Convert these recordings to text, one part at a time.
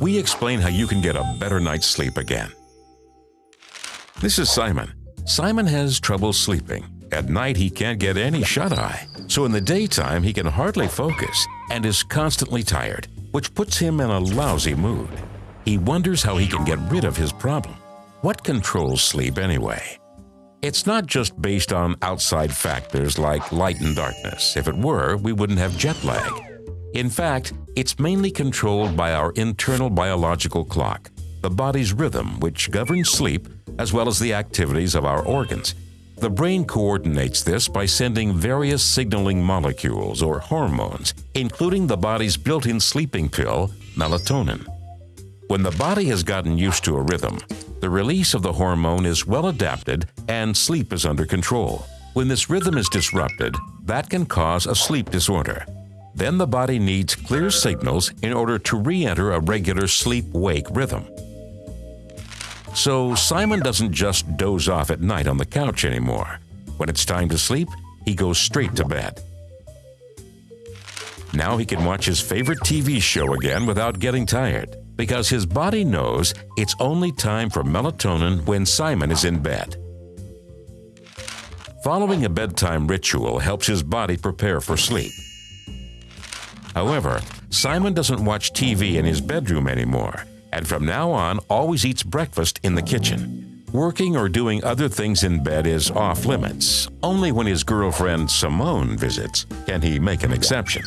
we explain how you can get a better night's sleep again. This is Simon. Simon has trouble sleeping. At night, he can't get any shut-eye. So in the daytime, he can hardly focus and is constantly tired, which puts him in a lousy mood. He wonders how he can get rid of his problem. What controls sleep anyway? It's not just based on outside factors like light and darkness. If it were, we wouldn't have jet lag. In fact, it's mainly controlled by our internal biological clock, the body's rhythm, which governs sleep as well as the activities of our organs. The brain coordinates this by sending various signaling molecules or hormones, including the body's built-in sleeping pill, melatonin. When the body has gotten used to a rhythm, the release of the hormone is well adapted and sleep is under control. When this rhythm is disrupted, that can cause a sleep disorder. Then the body needs clear signals in order to re-enter a regular sleep-wake rhythm. So Simon doesn't just doze off at night on the couch anymore. When it's time to sleep, he goes straight to bed. Now he can watch his favorite TV show again without getting tired because his body knows it's only time for melatonin when Simon is in bed. Following a bedtime ritual helps his body prepare for sleep. However, Simon doesn't watch TV in his bedroom anymore, and from now on always eats breakfast in the kitchen. Working or doing other things in bed is off limits. Only when his girlfriend Simone visits can he make an exception.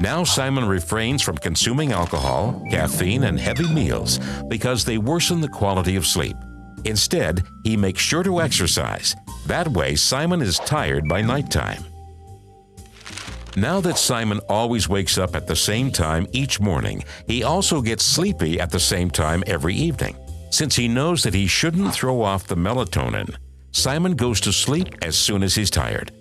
Now Simon refrains from consuming alcohol, caffeine, and heavy meals because they worsen the quality of sleep. Instead, he makes sure to exercise. That way, Simon is tired by nighttime. Now that Simon always wakes up at the same time each morning, he also gets sleepy at the same time every evening. Since he knows that he shouldn't throw off the melatonin, Simon goes to sleep as soon as he's tired.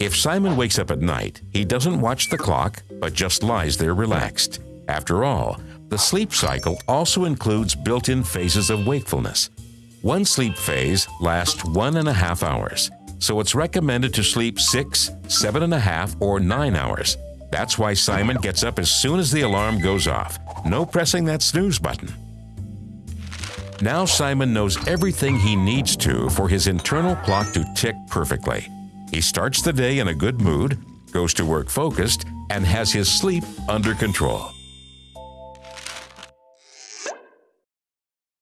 If Simon wakes up at night, he doesn't watch the clock, but just lies there relaxed. After all, the sleep cycle also includes built-in phases of wakefulness. One sleep phase lasts one and a half hours so it's recommended to sleep six, seven and a half, or nine hours. That's why Simon gets up as soon as the alarm goes off. No pressing that snooze button. Now Simon knows everything he needs to for his internal clock to tick perfectly. He starts the day in a good mood, goes to work focused, and has his sleep under control.